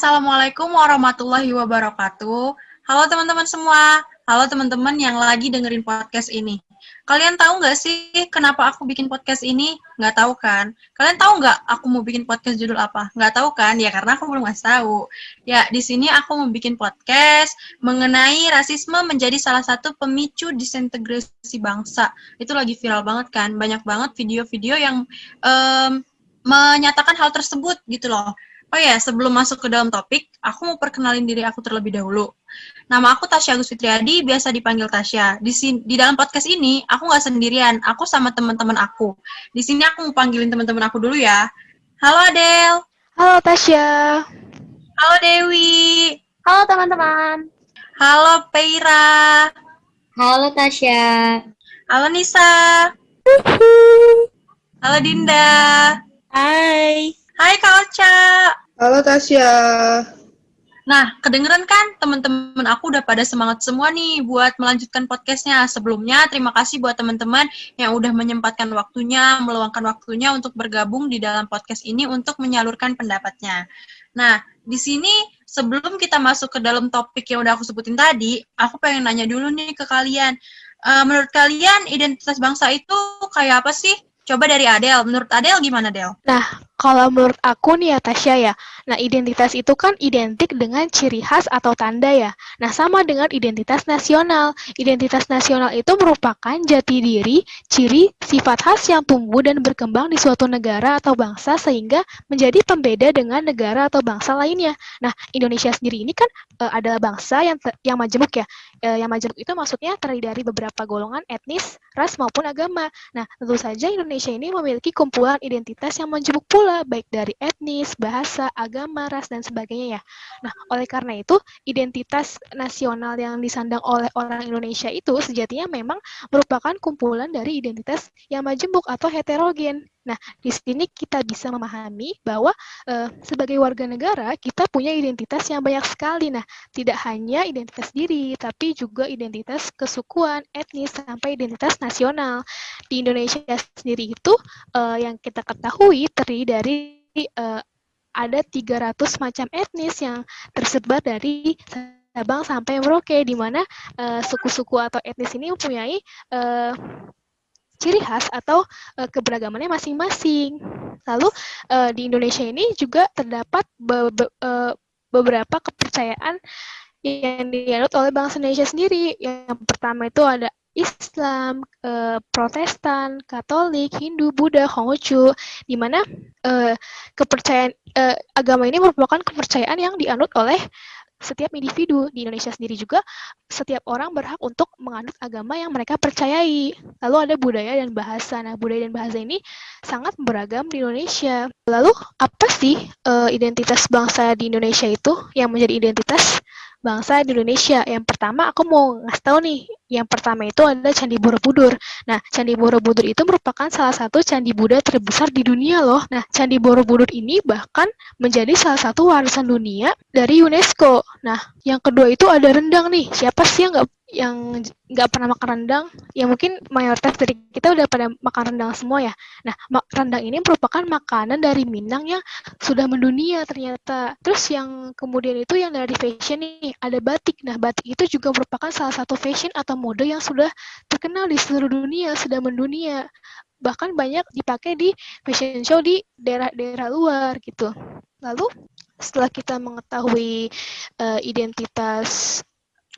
Assalamualaikum warahmatullahi wabarakatuh. Halo teman-teman semua. Halo teman-teman yang lagi dengerin podcast ini. Kalian tahu nggak sih kenapa aku bikin podcast ini? Nggak tahu kan? Kalian tahu nggak aku mau bikin podcast judul apa? Nggak tahu kan? Ya karena aku belum ngasih tahu. Ya, di sini aku mau bikin podcast mengenai rasisme menjadi salah satu pemicu disintegrasi bangsa. Itu lagi viral banget kan? Banyak banget video-video yang um, menyatakan hal tersebut gitu loh. Oh ya, sebelum masuk ke dalam topik, aku mau perkenalin diri aku terlebih dahulu. Nama aku Tasya Agus Fitriadi, biasa dipanggil Tasya. Di, sini, di dalam podcast ini, aku nggak sendirian, aku sama teman-teman aku. Di sini aku mau panggilin teman-teman aku dulu ya. Halo Adel. Halo Tasya. Halo Dewi. Halo teman-teman. Halo Peira. Halo Tasya. Halo Nisa. Halo Dinda. Hai. Hai Kak Ocha. Halo Tasya. Nah, kedengeran kan teman-teman aku udah pada semangat semua nih buat melanjutkan podcastnya. Sebelumnya, terima kasih buat teman-teman yang udah menyempatkan waktunya, meluangkan waktunya untuk bergabung di dalam podcast ini untuk menyalurkan pendapatnya. Nah, di sini sebelum kita masuk ke dalam topik yang udah aku sebutin tadi, aku pengen nanya dulu nih ke kalian. Uh, menurut kalian, identitas bangsa itu kayak apa sih? Coba dari Adel, menurut Adel gimana Del? Nah, kalau menurut aku nih ya Tasya ya, nah identitas itu kan identik dengan ciri khas atau tanda ya. Nah sama dengan identitas nasional. Identitas nasional itu merupakan jati diri, ciri, sifat khas yang tumbuh dan berkembang di suatu negara atau bangsa sehingga menjadi pembeda dengan negara atau bangsa lainnya. Nah Indonesia sendiri ini kan e, adalah bangsa yang yang majemuk ya. E, yang majemuk itu maksudnya terdiri dari beberapa golongan etnis, ras maupun agama. Nah tentu saja Indonesia ini memiliki kumpulan identitas yang majemuk pula pula, baik dari etnis, bahasa, agama, ras, dan sebagainya ya. Nah, oleh karena itu, identitas nasional yang disandang oleh orang Indonesia itu sejatinya memang merupakan kumpulan dari identitas yang majemuk atau heterogen. Nah, di sini kita bisa memahami bahwa e, sebagai warga negara kita punya identitas yang banyak sekali. Nah, tidak hanya identitas diri, tapi juga identitas kesukuan, etnis, sampai identitas nasional. Di Indonesia sendiri itu e, yang kita ketahui terdiri dari e, ada 300 macam etnis yang tersebar dari Sabang sampai Merauke, di mana suku-suku atau etnis ini mempunyai ciri khas atau uh, keberagamannya masing-masing. Lalu uh, di Indonesia ini juga terdapat be be uh, beberapa kepercayaan yang dianut oleh bangsa Indonesia sendiri. Yang pertama itu ada Islam, uh, Protestan, Katolik, Hindu, Buddha, Konghucu, di mana uh, kepercayaan uh, agama ini merupakan kepercayaan yang dianut oleh setiap individu di Indonesia sendiri juga setiap orang berhak untuk menganut agama yang mereka percayai. Lalu ada budaya dan bahasa. Nah, budaya dan bahasa ini sangat beragam di Indonesia. Lalu apa sih uh, identitas bangsa di Indonesia itu yang menjadi identitas bangsa di Indonesia. Yang pertama aku mau ngasih tahu nih, yang pertama itu ada Candi Borobudur. Nah, Candi Borobudur itu merupakan salah satu candi Buddha terbesar di dunia loh. Nah, Candi Borobudur ini bahkan menjadi salah satu warisan dunia dari UNESCO. Nah, yang kedua itu ada rendang nih. Siapa sih yang nggak yang nggak pernah makan rendang, ya mungkin mayoritas dari kita udah pada makan rendang semua ya. Nah, rendang ini merupakan makanan dari Minang yang sudah mendunia ternyata. Terus yang kemudian itu yang dari fashion nih, ada batik. Nah, batik itu juga merupakan salah satu fashion atau mode yang sudah terkenal di seluruh dunia, sudah mendunia. Bahkan banyak dipakai di fashion show di daerah-daerah luar gitu. Lalu setelah kita mengetahui uh, identitas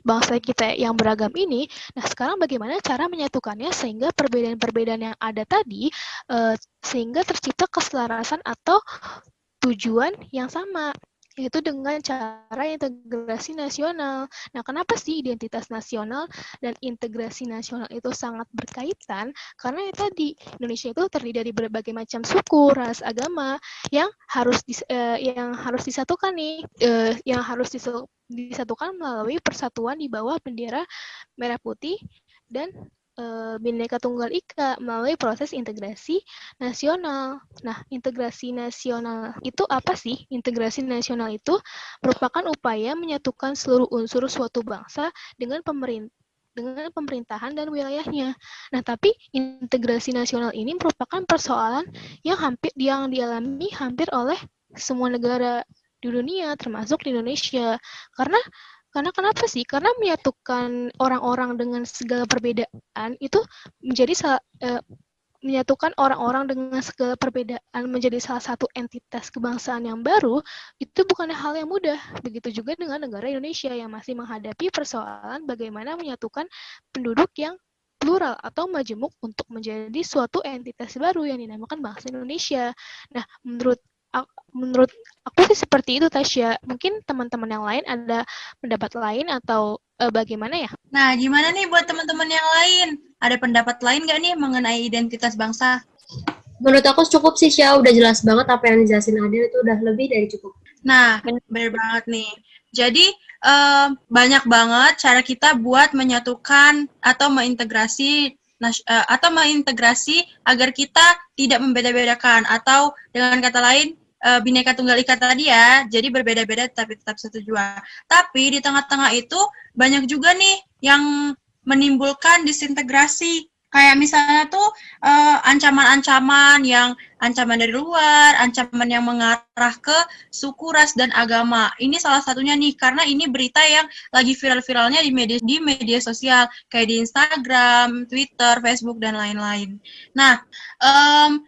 bangsa kita yang beragam ini. Nah, sekarang bagaimana cara menyatukannya sehingga perbedaan-perbedaan yang ada tadi uh, sehingga tercipta keselarasan atau tujuan yang sama yaitu dengan cara integrasi nasional. Nah, kenapa sih identitas nasional dan integrasi nasional itu sangat berkaitan? Karena ya tadi Indonesia itu terdiri dari berbagai macam suku, ras, agama yang harus dis, uh, yang harus disatukan nih, uh, yang harus disatukan melalui persatuan di bawah bendera merah putih dan uh, Bhinneka Tunggal Ika melalui proses integrasi nasional. Nah, integrasi nasional itu apa sih? Integrasi nasional itu merupakan upaya menyatukan seluruh unsur suatu bangsa dengan pemerintah dengan pemerintahan dan wilayahnya. Nah, tapi integrasi nasional ini merupakan persoalan yang hampir yang dialami hampir oleh semua negara di dunia, termasuk di Indonesia. Karena karena kenapa sih? Karena menyatukan orang-orang dengan segala perbedaan itu menjadi uh, menyatukan orang-orang dengan segala perbedaan menjadi salah satu entitas kebangsaan yang baru itu bukan hal yang mudah. Begitu juga dengan negara Indonesia yang masih menghadapi persoalan bagaimana menyatukan penduduk yang plural atau majemuk untuk menjadi suatu entitas baru yang dinamakan bangsa Indonesia. Nah, menurut menurut aku sih seperti itu Tasya. Mungkin teman-teman yang lain ada pendapat lain atau uh, bagaimana ya? Nah, gimana nih buat teman-teman yang lain? Ada pendapat lain nggak nih mengenai identitas bangsa? Menurut aku cukup sih, Syah. Udah jelas banget apa yang dijelasin Adil itu udah lebih dari cukup. Nah, bener banget nih. Jadi, uh, banyak banget cara kita buat menyatukan atau mengintegrasi uh, atau mengintegrasi agar kita tidak membeda-bedakan atau dengan kata lain uh, bineka tunggal ika tadi ya, jadi berbeda-beda tapi tetap satu jua. Tapi di tengah-tengah itu banyak juga nih yang menimbulkan disintegrasi. Kayak misalnya tuh uh, ancaman-ancaman yang ancaman dari luar, ancaman yang mengarah ke suku, ras, dan agama. Ini salah satunya nih, karena ini berita yang lagi viral-viralnya di media di media sosial, kayak di Instagram, Twitter, Facebook, dan lain-lain. Nah, um,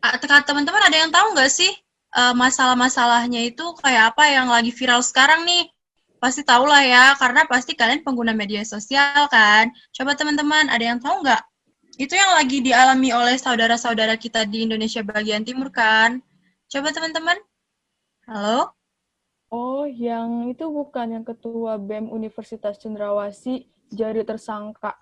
teman-teman ada yang tahu nggak sih uh, masalah-masalahnya itu kayak apa yang lagi viral sekarang nih. Pasti tahu lah ya, karena pasti kalian pengguna media sosial kan. Coba teman-teman, ada yang tahu nggak? Itu yang lagi dialami oleh saudara-saudara kita di Indonesia bagian timur kan? Coba teman-teman. Halo? Oh, yang itu bukan yang ketua BEM Universitas Cendrawasih jadi tersangka.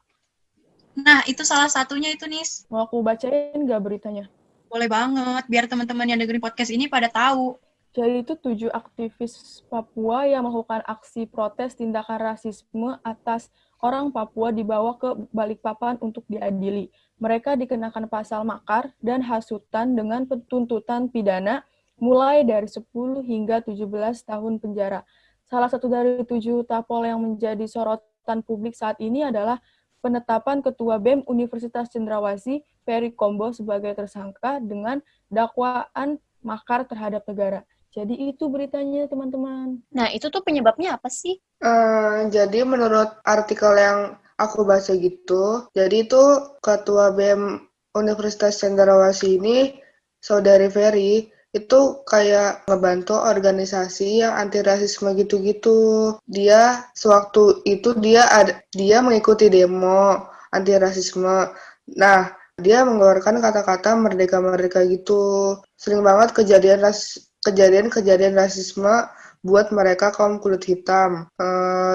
Nah, itu salah satunya itu, Nis. Mau aku bacain nggak beritanya? Boleh banget, biar teman-teman yang dengerin podcast ini pada tahu. Jadi itu tujuh aktivis Papua yang melakukan aksi protes tindakan rasisme atas orang Papua dibawa ke Balikpapan untuk diadili. Mereka dikenakan pasal makar dan hasutan dengan tuntutan pidana mulai dari 10 hingga 17 tahun penjara. Salah satu dari tujuh tapol yang menjadi sorotan publik saat ini adalah penetapan Ketua BEM Universitas Cendrawasih, Ferry Kombo, sebagai tersangka dengan dakwaan makar terhadap negara. Jadi itu beritanya, teman-teman. Nah, itu tuh penyebabnya apa sih? Uh, jadi menurut artikel yang aku baca gitu, jadi itu Ketua BEM Universitas Cendrawasih ini, Saudari Ferry, itu kayak ngebantu organisasi yang anti rasisme gitu-gitu. Dia sewaktu itu dia ada dia mengikuti demo anti rasisme. Nah, dia mengeluarkan kata-kata merdeka-merdeka gitu. Sering banget kejadian ras kejadian-kejadian rasisme buat mereka kaum kulit hitam. E,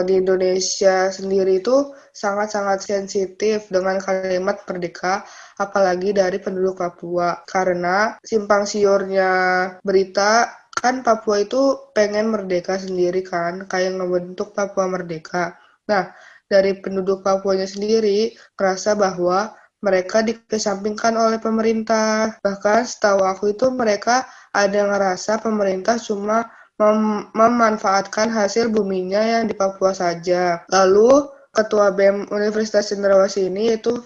di Indonesia sendiri itu sangat-sangat sensitif dengan kalimat merdeka apalagi dari penduduk Papua. Karena simpang siurnya berita kan Papua itu pengen merdeka sendiri kan, kayak ngebentuk Papua merdeka. Nah, dari penduduk Papuanya sendiri merasa bahwa mereka dikesampingkan oleh pemerintah. Bahkan setahu aku itu mereka ada ngerasa pemerintah cuma mem memanfaatkan hasil buminya yang di Papua saja. Lalu Ketua BEM Universitas Cendrawasih ini itu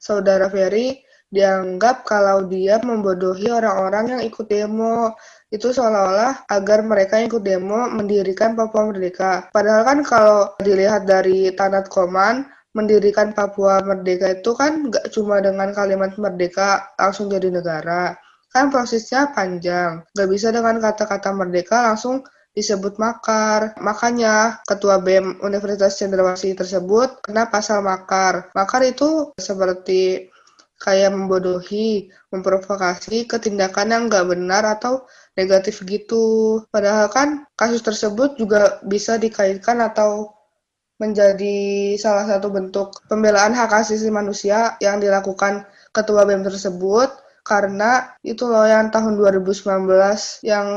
Saudara Ferry dianggap kalau dia membodohi orang-orang yang ikut demo. Itu seolah-olah agar mereka ikut demo mendirikan Papua Merdeka. Padahal kan kalau dilihat dari Tanat Koman, mendirikan Papua Merdeka itu kan nggak cuma dengan kalimat merdeka langsung jadi negara. Kan prosesnya panjang. Nggak bisa dengan kata-kata merdeka langsung disebut makar. Makanya Ketua BEM Universitas Cendrawasih tersebut kena pasal makar. Makar itu seperti kayak membodohi, memprovokasi ketindakan yang nggak benar atau negatif gitu. Padahal kan kasus tersebut juga bisa dikaitkan atau menjadi salah satu bentuk pembelaan hak asasi manusia yang dilakukan Ketua BEM tersebut karena itu loh yang tahun 2019 yang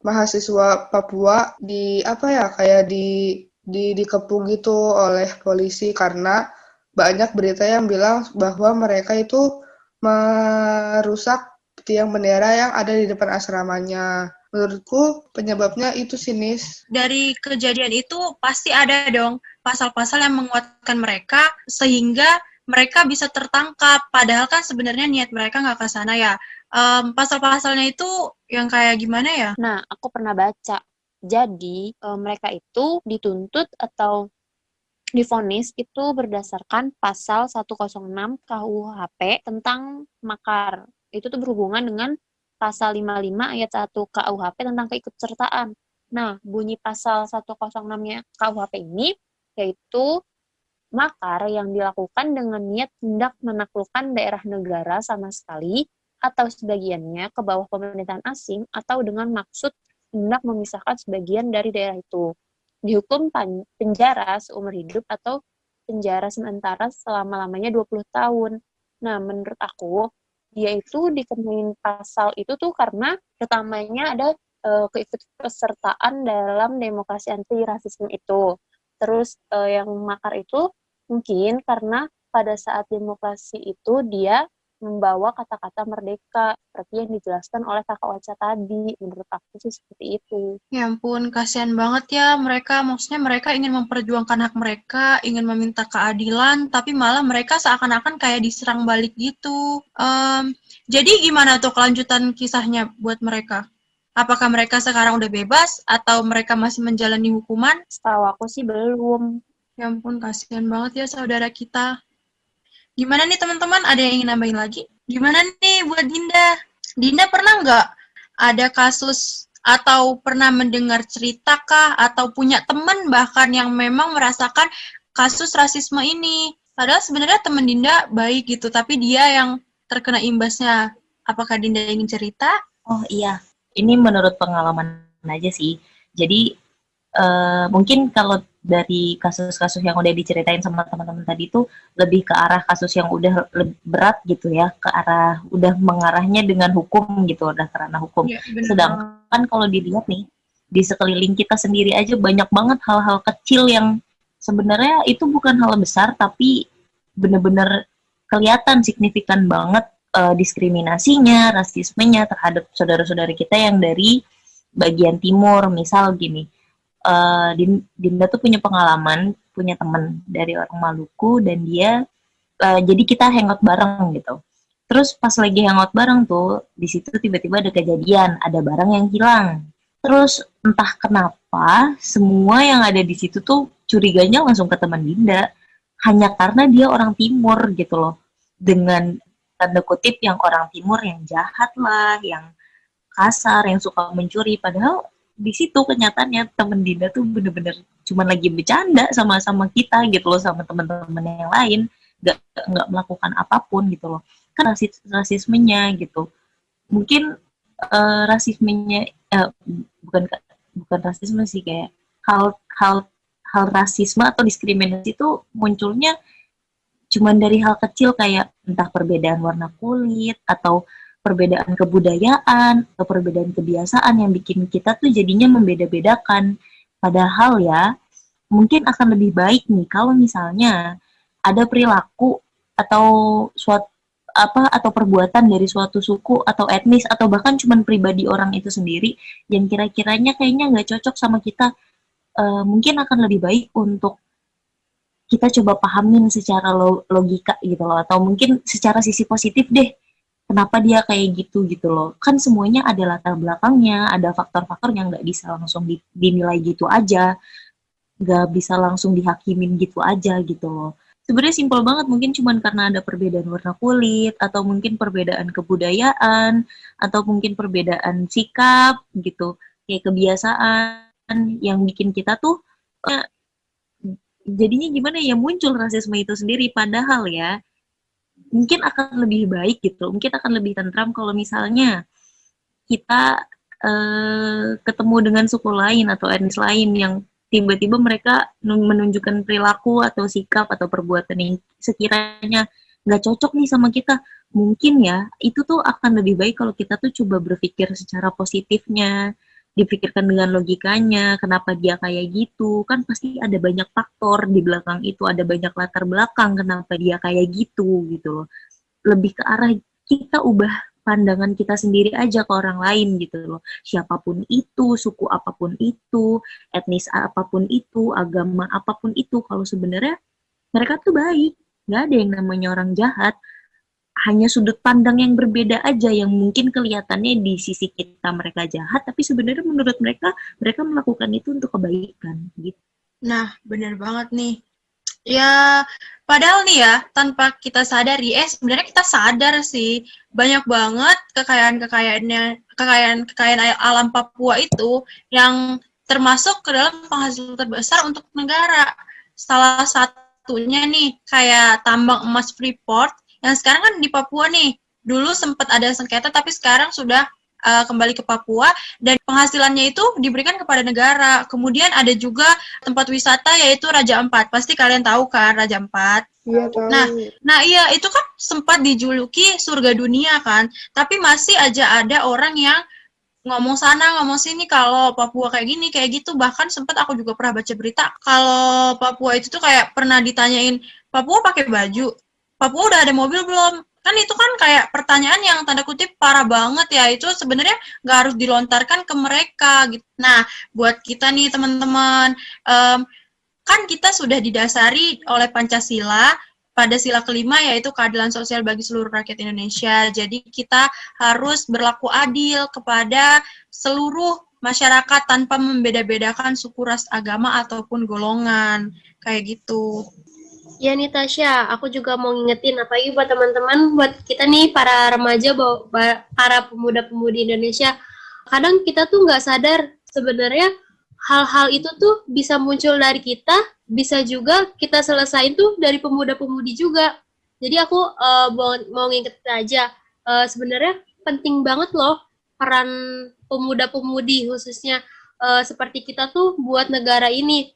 mahasiswa Papua di apa ya kayak di di dikepung gitu oleh polisi karena banyak berita yang bilang bahwa mereka itu merusak tiang bendera yang ada di depan asramanya. Menurutku penyebabnya itu sinis. Dari kejadian itu pasti ada dong pasal-pasal yang menguatkan mereka sehingga mereka bisa tertangkap. Padahal kan sebenarnya niat mereka nggak ke sana ya. Um, pasal-pasalnya itu yang kayak gimana ya? Nah, aku pernah baca Jadi, e, mereka itu dituntut atau difonis itu berdasarkan pasal 106 KUHP tentang makar. Itu tuh berhubungan dengan pasal 55 ayat 1 KUHP tentang keikutsertaan. Nah, bunyi pasal 106-nya KUHP ini yaitu makar yang dilakukan dengan niat hendak menaklukkan daerah negara sama sekali atau sebagiannya ke bawah pemerintahan asing atau dengan maksud hendak memisahkan sebagian dari daerah itu dihukum penjara seumur hidup atau penjara sementara selama-lamanya 20 tahun. Nah, menurut aku, dia itu dikenain pasal itu tuh karena pertamanya ada uh, keikutsertaan dalam demokrasi anti rasisme itu. Terus uh, yang makar itu mungkin karena pada saat demokrasi itu dia membawa kata-kata merdeka seperti yang dijelaskan oleh kakak Ocha tadi. Menurut aku sih seperti itu. Ya ampun, kasihan banget ya mereka. Maksudnya mereka ingin memperjuangkan hak mereka, ingin meminta keadilan, tapi malah mereka seakan-akan kayak diserang balik gitu. Um, jadi gimana tuh kelanjutan kisahnya buat mereka? Apakah mereka sekarang udah bebas atau mereka masih menjalani hukuman? Setahu aku sih belum. Ya ampun, kasihan banget ya saudara kita. Gimana nih teman-teman? Ada yang ingin nambahin lagi? Gimana nih buat Dinda? Dinda pernah nggak ada kasus atau pernah mendengar cerita kah atau punya teman bahkan yang memang merasakan kasus rasisme ini? Padahal sebenarnya teman Dinda baik gitu, tapi dia yang terkena imbasnya. Apakah Dinda ingin cerita? Oh iya, ini menurut pengalaman aja sih. Jadi uh, mungkin kalau dari kasus-kasus yang udah diceritain sama teman-teman tadi itu lebih ke arah kasus yang udah berat gitu ya, ke arah udah mengarahnya dengan hukum gitu, udah karena hukum. Ya, Sedangkan kalau dilihat nih di sekeliling kita sendiri aja banyak banget hal-hal kecil yang sebenarnya itu bukan hal besar tapi bener-bener kelihatan signifikan banget uh, diskriminasinya, rasismenya terhadap saudara-saudara kita yang dari bagian timur, misal gini uh, Dinda tuh punya pengalaman, punya temen dari orang Maluku dan dia uh, jadi kita hangout bareng gitu. Terus pas lagi hangout bareng tuh di situ tiba-tiba ada kejadian, ada barang yang hilang. Terus entah kenapa semua yang ada di situ tuh curiganya langsung ke teman Dinda hanya karena dia orang timur gitu loh. Dengan tanda kutip yang orang timur yang jahat lah, yang kasar, yang suka mencuri. Padahal di situ kenyataannya temen Dinda tuh bener-bener cuman lagi bercanda sama sama kita gitu loh sama teman-teman yang lain. Nggak nggak melakukan apa pun gitu loh. Kan rasis rasismenya gitu. Mungkin uh, rasismenya uh, bukan bukan rasisme sih kayak hal hal hal rasisme atau diskriminasi itu munculnya cuman dari hal kecil kayak entah perbedaan warna kulit atau perbedaan kebudayaan atau perbedaan kebiasaan yang bikin kita tuh jadinya membeda-bedakan. Padahal ya, mungkin akan lebih baik nih kalau misalnya ada perilaku atau suatu apa atau perbuatan dari suatu suku atau etnis atau bahkan cuman pribadi orang itu sendiri yang kira-kiranya kayaknya nggak cocok sama kita uh, mungkin akan lebih baik untuk kita coba pahamin secara logika gitu loh atau mungkin secara sisi positif deh kenapa dia kayak gitu gitu loh. Kan semuanya ada latar belakangnya ada faktor-faktor yang nggak bisa langsung di, dinilai gitu aja nggak bisa langsung dihakimin gitu aja gitu loh. Sebenarnya simpel banget mungkin cuman karena ada perbedaan warna kulit atau mungkin perbedaan kebudayaan atau mungkin perbedaan sikap gitu kayak kebiasaan yang bikin kita tuh jadinya gimana ya muncul rasisme itu sendiri. Padahal ya mungkin akan lebih baik gitu. Mungkin akan lebih tentram kalau misalnya kita uh, ketemu dengan suku lain atau etnis lain yang tiba-tiba mereka menunjukkan perilaku atau sikap atau perbuatan yang sekiranya nggak cocok nih sama kita mungkin ya itu tuh akan lebih baik kalau kita tuh coba berpikir secara positifnya dipikirkan dengan logikanya, kenapa dia kayak gitu, kan pasti ada banyak faktor di belakang itu, ada banyak latar belakang kenapa dia kayak gitu gitu loh. Lebih ke arah kita ubah pandangan kita sendiri aja ke orang lain gitu loh. Siapa pun itu, suku apa pun itu, etnis apa pun itu, agama apa pun itu, kalau sebenarnya mereka tuh baik, nggak ada yang namanya orang jahat. Hanya sudut pandang yang berbeda aja yang mungkin kelihatannya di sisi kita mereka jahat tapi sebenarnya menurut mereka mereka melakukan itu untuk kebaikan gitu. Nah, benar banget nih. Ya, padahal nih ya, tanpa kita sadari, eh sebenarnya kita sadar sih, banyak banget kekayaan-kekayaannya, kekayaan-kekayaan alam Papua itu yang termasuk ke dalam penghasil terbesar untuk negara. Salah satunya nih, kayak tambang emas Freeport, yang sekarang kan di Papua nih. Dulu sempat ada sengketa, tapi sekarang sudah uh, kembali ke Papua dan penghasilannya itu diberikan kepada negara. Kemudian ada juga tempat wisata yaitu Raja Empat. Pasti kalian tahu kan Raja Empat? Iya tahu. Nah, nah iya itu kan sempat dijuluki surga dunia kan. Tapi masih aja ada orang yang ngomong sana ngomong sini kalau Papua kayak gini kayak gitu bahkan sempat aku juga pernah baca berita kalau Papua itu tuh kayak pernah ditanyain Papua pakai baju Papua udah ada mobil belum? Kan itu kan kayak pertanyaan yang tanda kutip parah banget ya. Itu sebenarnya nggak harus dilontarkan ke mereka gitu. Nah buat kita nih teman-teman um, kan kita sudah didasari oleh pancasila pada sila kelima yaitu keadilan sosial bagi seluruh rakyat Indonesia. Jadi kita harus berlaku adil kepada seluruh masyarakat tanpa membeda-bedakan suku ras agama ataupun golongan. Kayak gitu Ya nih Tasya, aku juga mau ngingetin apalagi buat teman-teman, buat kita nih para remaja, para pemuda-pemudi Indonesia, kadang kita tuh nggak sadar sebenarnya hal-hal itu tuh bisa muncul dari kita, bisa juga kita selesain tuh dari pemuda-pemudi juga. Jadi aku uh, mau, mau ngingetin aja, uh, sebenarnya penting banget loh peran pemuda-pemudi khususnya uh, seperti kita tuh buat negara ini.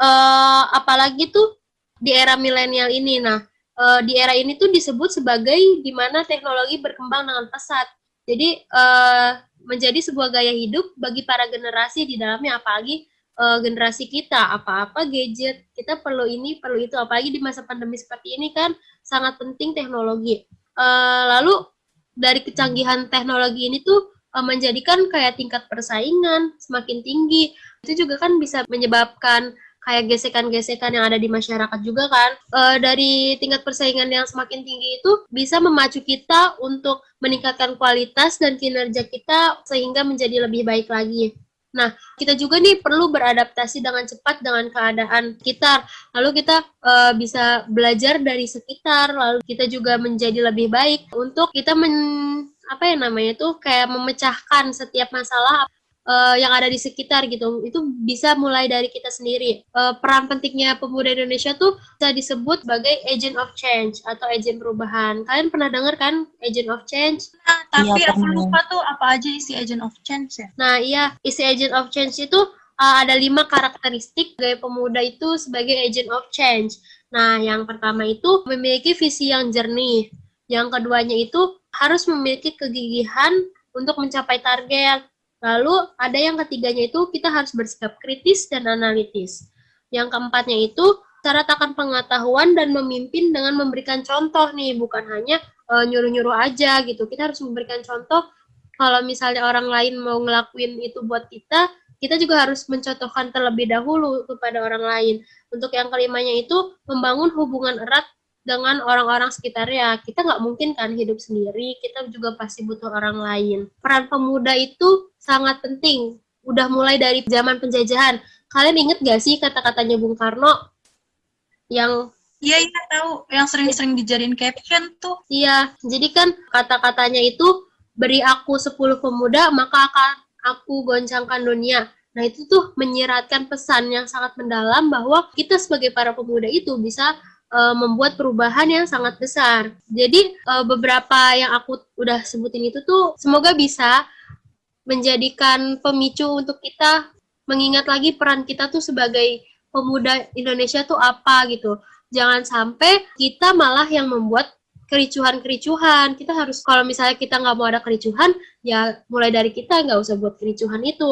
Uh, apalagi tuh di era milenial ini. Nah, uh, di era ini tuh disebut sebagai di mana teknologi berkembang dengan pesat. Jadi uh, menjadi sebuah gaya hidup bagi para generasi di dalamnya apalagi uh, generasi kita apa-apa gadget kita perlu ini perlu itu apalagi di masa pandemi seperti ini kan sangat penting teknologi. Uh, lalu dari kecanggihan teknologi ini tuh uh, menjadikan kayak tingkat persaingan semakin tinggi. Itu juga kan bisa menyebabkan kayak gesekan-gesekan yang ada di masyarakat juga kan e, dari tingkat persaingan yang semakin tinggi itu bisa memacu kita untuk meningkatkan kualitas dan kinerja kita sehingga menjadi lebih baik lagi. Nah, kita juga nih perlu beradaptasi dengan cepat dengan keadaan sekitar. Lalu kita e, bisa belajar dari sekitar, lalu kita juga menjadi lebih baik untuk kita men apa ya namanya tuh kayak memecahkan setiap masalah uh, yang ada di sekitar gitu. Itu bisa mulai dari kita sendiri. Uh, peran pentingnya pemuda Indonesia tuh bisa disebut sebagai agent of change atau agent perubahan. Kalian pernah dengar kan agent of change? Nah, tapi iya, aku lupa tuh apa aja isi agent of change ya. Nah, iya, isi agent of change itu uh, ada lima karakteristik gaya pemuda itu sebagai agent of change. Nah, yang pertama itu memiliki visi yang jernih. Yang keduanya itu harus memiliki kegigihan untuk mencapai target. Lalu ada yang ketiganya itu kita harus bersikap kritis dan analitis. Yang keempatnya itu cara takkan pengetahuan dan memimpin dengan memberikan contoh nih, bukan hanya uh, nyuruh-nyuruh aja gitu. Kita harus memberikan contoh kalau misalnya orang lain mau ngelakuin itu buat kita, kita juga harus mencontohkan terlebih dahulu kepada orang lain. Untuk yang kelimanya itu membangun hubungan erat dengan orang-orang sekitarnya. Kita nggak mungkin kan hidup sendiri, kita juga pasti butuh orang lain. Peran pemuda itu sangat penting. Udah mulai dari zaman penjajahan. Kalian inget gak sih kata-katanya Bung Karno yang Iya, iya tahu. Yang sering-sering dijadiin caption tuh. Iya, jadi kan kata-katanya itu beri aku 10 pemuda, maka akan aku goncangkan dunia. Nah, itu tuh menyiratkan pesan yang sangat mendalam bahwa kita sebagai para pemuda itu bisa uh, membuat perubahan yang sangat besar. Jadi uh, beberapa yang aku udah sebutin itu tuh semoga bisa menjadikan pemicu untuk kita mengingat lagi peran kita tuh sebagai pemuda Indonesia tuh apa gitu. Jangan sampai kita malah yang membuat kericuhan-kericuhan. Kita harus kalau misalnya kita nggak mau ada kericuhan, ya mulai dari kita nggak usah buat kericuhan itu.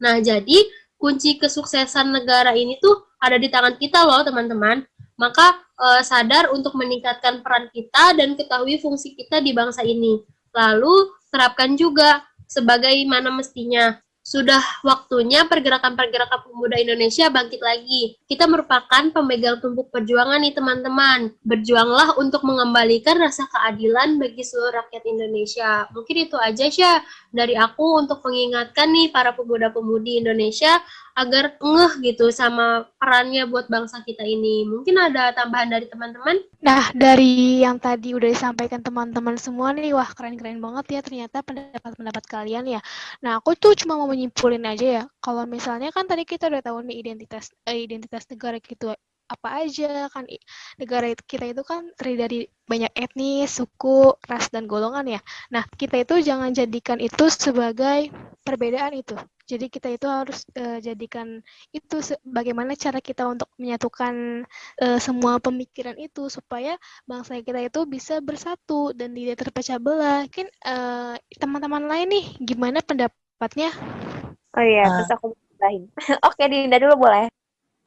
Nah jadi kunci kesuksesan negara ini tuh ada di tangan kita loh teman-teman maka uh, sadar untuk meningkatkan peran kita dan ketahui fungsi kita di bangsa ini. Lalu terapkan juga sebagaimana mestinya sudah waktunya pergerakan-pergerakan pemuda Indonesia bangkit lagi. Kita merupakan pemegang tumpuk perjuangan nih teman-teman. Berjuanglah untuk mengembalikan rasa keadilan bagi seluruh rakyat Indonesia. Mungkin itu aja sih dari aku untuk mengingatkan nih para pemuda-pemudi Indonesia agar ngeh gitu sama perannya buat bangsa kita ini. Mungkin ada tambahan dari teman-teman? Nah, dari yang tadi udah disampaikan teman-teman semua nih, wah keren-keren banget ya ternyata pendapat-pendapat kalian ya. Nah, aku tuh cuma mau menyimpulin aja ya, kalau misalnya kan tadi kita udah tahu nih identitas eh, identitas negara gitu apa aja kan negara kita itu kan terdiri dari banyak etnis, suku, ras dan golongan ya. Nah, kita itu jangan jadikan itu sebagai perbedaan itu. Jadi kita itu harus uh, jadikan itu bagaimana cara kita untuk menyatukan uh, semua pemikiran itu supaya bangsa kita itu bisa bersatu dan tidak terpecah belah. Mungkin uh, teman-teman lain nih gimana pendapatnya? Oh iya, uh. terus aku nambahin. oke, Dinda dulu boleh.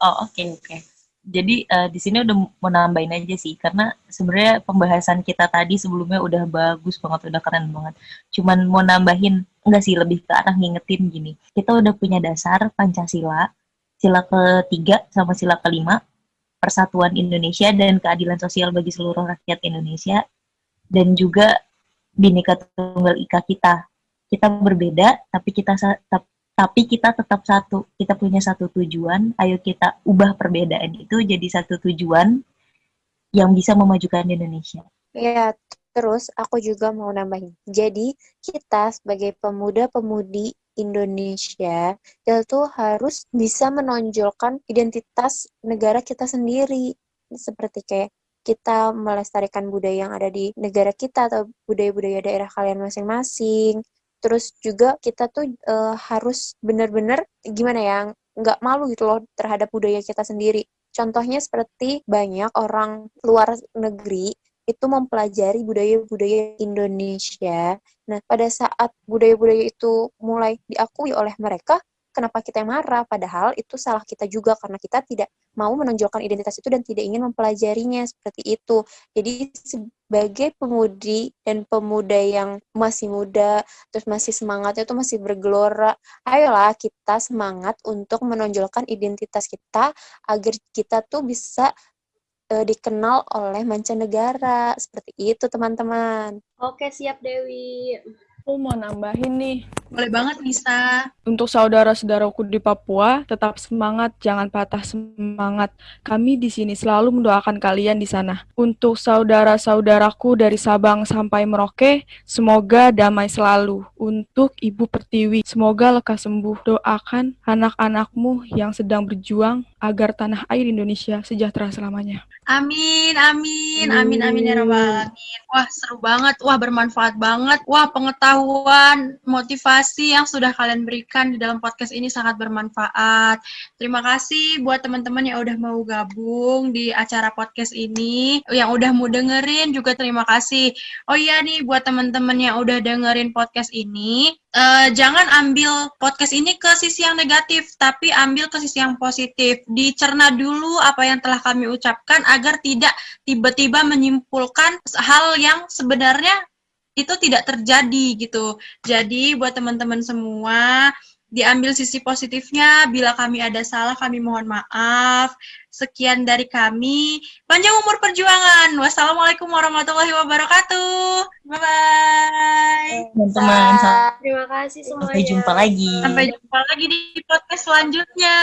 Oh, oke okay, oke. Okay jadi uh, di sini udah mau nambahin aja sih karena sebenarnya pembahasan kita tadi sebelumnya udah bagus banget udah keren banget. Cuman mau nambahin enggak sih lebih ke arah ngingetin gini. Kita udah punya dasar pancasila sila ketiga sama sila kelima persatuan Indonesia dan keadilan sosial bagi seluruh rakyat Indonesia dan juga bineka tunggal ika kita. Kita berbeda tapi kita tapi kita tetap satu. Kita punya satu tujuan, ayo kita ubah perbedaan itu jadi satu tujuan yang bisa memajukan Indonesia. Ya, terus aku juga mau nambahin. Jadi, kita sebagai pemuda-pemudi Indonesia, kita harus bisa menonjolkan identitas negara kita sendiri. Seperti kayak kita melestarikan budaya yang ada di negara kita atau budaya-budaya daerah kalian masing-masing terus juga kita tuh uh, harus benar-benar gimana ya nggak malu gitu loh terhadap budaya kita sendiri contohnya seperti banyak orang luar negeri itu mempelajari budaya-budaya Indonesia. Nah, pada saat budaya-budaya itu mulai diakui oleh mereka, kenapa kita yang marah? Padahal itu salah kita juga karena kita tidak mau menonjolkan identitas itu dan tidak ingin mempelajarinya seperti itu. Jadi sebagai pemudi dan pemuda yang masih muda, terus masih semangatnya itu masih bergelora, ayolah kita semangat untuk menonjolkan identitas kita agar kita tuh bisa uh, dikenal oleh mancanegara. Seperti itu, teman-teman. Oke, siap Dewi. Aku mau nambahin nih. Boleh banget, Nisa. Untuk saudara-saudaraku di Papua, tetap semangat, jangan patah semangat. Kami di sini selalu mendoakan kalian di sana. Untuk saudara-saudaraku dari Sabang sampai Merauke, semoga damai selalu. Untuk Ibu Pertiwi, semoga lekas sembuh. Doakan anak-anakmu yang sedang berjuang agar tanah air Indonesia sejahtera selamanya. Amin, amin, amin, amin ya rabbal alamin. Wah, seru banget. Wah, bermanfaat banget. Wah, pengetahuan, motivasi yang sudah kalian berikan di dalam podcast ini sangat bermanfaat. Terima kasih buat teman-teman yang udah mau gabung di acara podcast ini, yang udah mau dengerin juga terima kasih. Oh iya nih buat teman-teman yang udah dengerin podcast ini, uh, jangan ambil podcast ini ke sisi yang negatif, tapi ambil ke sisi yang positif. Dicerna dulu apa yang telah kami ucapkan agar tidak tiba-tiba menyimpulkan hal yang sebenarnya itu tidak terjadi gitu. Jadi buat teman-teman semua, diambil sisi positifnya. Bila kami ada salah, kami mohon maaf. Sekian dari kami. Panjang umur perjuangan. Wassalamualaikum warahmatullahi wabarakatuh. Bye-bye. Teman-teman. Terima kasih semuanya. Sampai jumpa lagi. Sampai jumpa lagi di podcast selanjutnya.